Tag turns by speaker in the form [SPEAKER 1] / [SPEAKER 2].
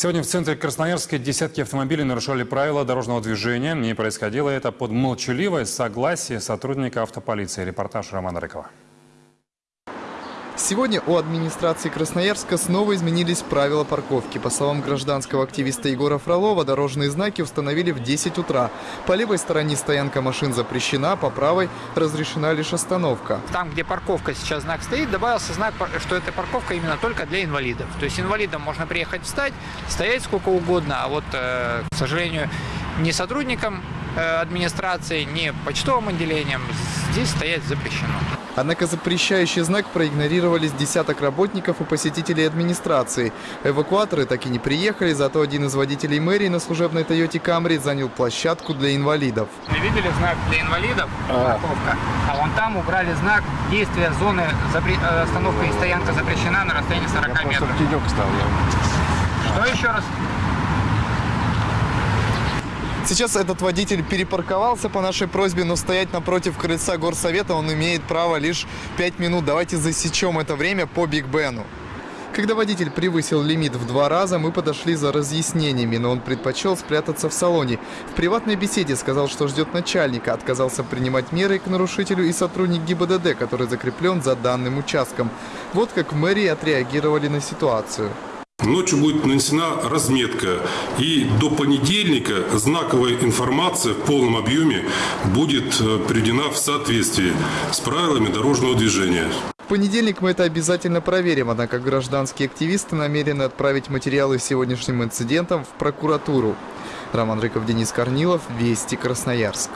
[SPEAKER 1] Сегодня в центре Красноярска десятки автомобилей нарушали правила дорожного движения. И происходило это под молчаливое согласие сотрудника автополиции. Репортаж Романа Рыкова.
[SPEAKER 2] Сегодня у администрации Красноярска снова изменились правила парковки. По словам гражданского активиста Егора Фролова, дорожные знаки установили в 10 утра. По левой стороне стоянка машин запрещена, по правой разрешена лишь остановка.
[SPEAKER 3] Там, где парковка сейчас знак стоит, добавился знак, что эта парковка именно только для инвалидов. То есть инвалидам можно приехать встать, стоять сколько угодно, а вот, э, к сожалению, не сотрудникам э, администрации, не почтовым отделением здесь стоять запрещено.
[SPEAKER 2] Однако запрещающий знак проигнорировали с десяток работников и посетителей администрации. Эвакуаторы так и не приехали, зато один из водителей мэрии на служебной Тойоте Камри занял площадку для инвалидов.
[SPEAKER 3] Мы видели знак для инвалидов, парковка, а вон там убрали знак действия зоны запре... Э, остановка и стоянка запрещена на расстоянии 40 метров. Что еще раз?
[SPEAKER 2] Сейчас этот водитель перепарковался по нашей просьбе, но стоять напротив крыльца горсовета он имеет право лишь 5 минут. Давайте засечем это время по Биг Бену. Когда водитель превысил лимит в два раза, мы подошли за разъяснениями, но он предпочел спрятаться в салоне. В приватной беседе сказал, что ждет начальника, отказался принимать меры к нарушителю и сотрудник ГИБДД, который закреплен за данным участком. Вот как мэрии отреагировали на ситуацию.
[SPEAKER 4] Ночью будет нанесена разметка, и до понедельника знаковая информация в полном объеме будет э, приведена в соответствии с правилами дорожного движения.
[SPEAKER 2] В понедельник мы это обязательно проверим, однако гражданские активисты намерены отправить материалы с сегодняшним инцидентом в прокуратуру. Роман Рыков, Денис Корнилов, Вести, Красноярск.